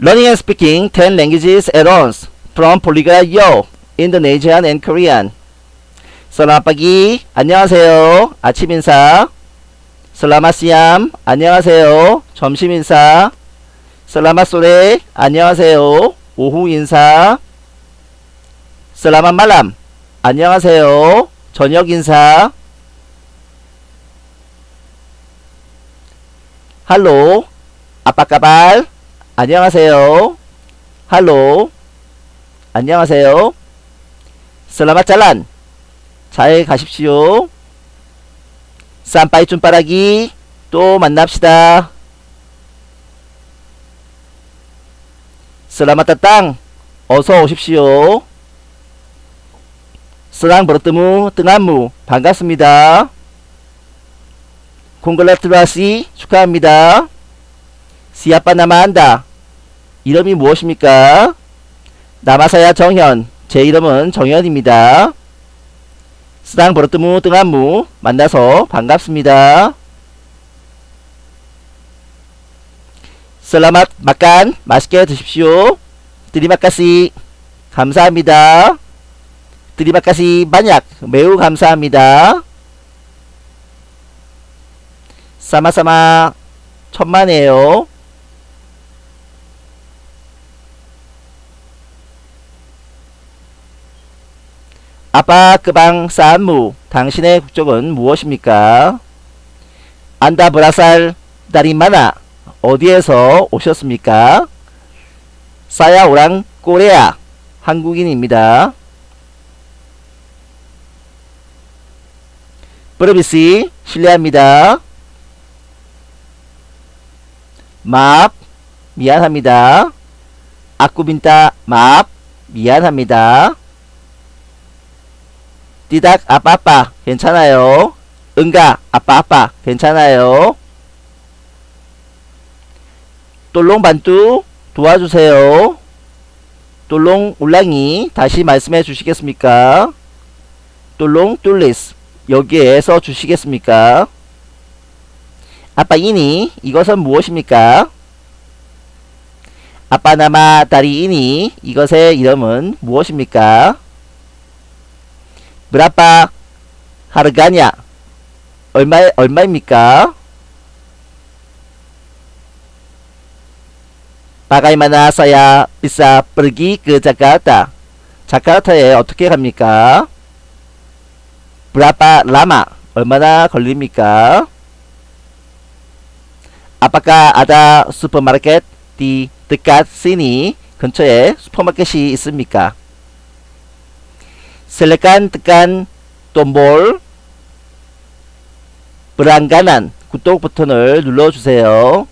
Learning and speaking 10 languages at once from Polyglot Yo, Indonesian and Korean. Pagi, 안녕하세요. 아침 인사. Siang, 안녕하세요. 점심 인사. Sore, 안녕하세요. 오후 인사. Selamat malam, 안녕하세요. 저녁 인사. Halo, apa kabar? 안녕하세요. 할로. 안녕하세요. 슬라맛 잘란. 잘 가십시오. 쌈빠이 쭌빠라기. 또 만납시다. 슬라맛 따땅. 어서 오십시오. 스랑 버릇뜨무 뜬안무 반갑습니다. 콩글라트라시 축하합니다. 시아빠 나마한다. 이름이 무엇입니까? 남아사야 정현. 제 이름은 정현입니다. 스당 버릇뜨무 뜬안무 만나서 반갑습니다. 슬라맛 막간 맛있게 드십시오. 드리마카시 감사합니다. 드리마카시 만약 매우 감사합니다. 사마사마 천만에요. 아빠 그방 산무 당신의 국적은 무엇입니까? 안다 브라살 다리마나 어디에서 오셨습니까? 사야 오랑 꼬레아 한국인입니다. 브르비시 실례합니다. 맙 미안합니다. 아쿠빈타 맙 미안합니다. 띠닥 아빠 아빠 괜찮아요. 응가 아빠 아빠 괜찮아요. 똘롱 반뚜 도와주세요. 똘롱 울랑이 다시 말씀해 주시겠습니까? 똘롱 뚫리스 여기에서 주시겠습니까? 아빠 이니 이것은 무엇입니까? 아빠 나마 다리 이니 이것의 이름은 무엇입니까? 브라빠 하르가냐 얼마 얼마입니까? Bagaimana saya bisa pergi ke Jakarta? 자카르타에 어떻게 갑니까? Berapa lama? 얼마나 걸립니까? Apakah ada supermarket di dekat sini? 근처에 슈퍼마켓이 있습니까? Silakan tekan tombol berlangganan 구독 버튼을 눌러주세요.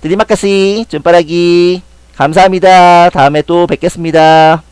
드리마카시 쭌빠라기 감사합니다. 다음에 또 뵙겠습니다.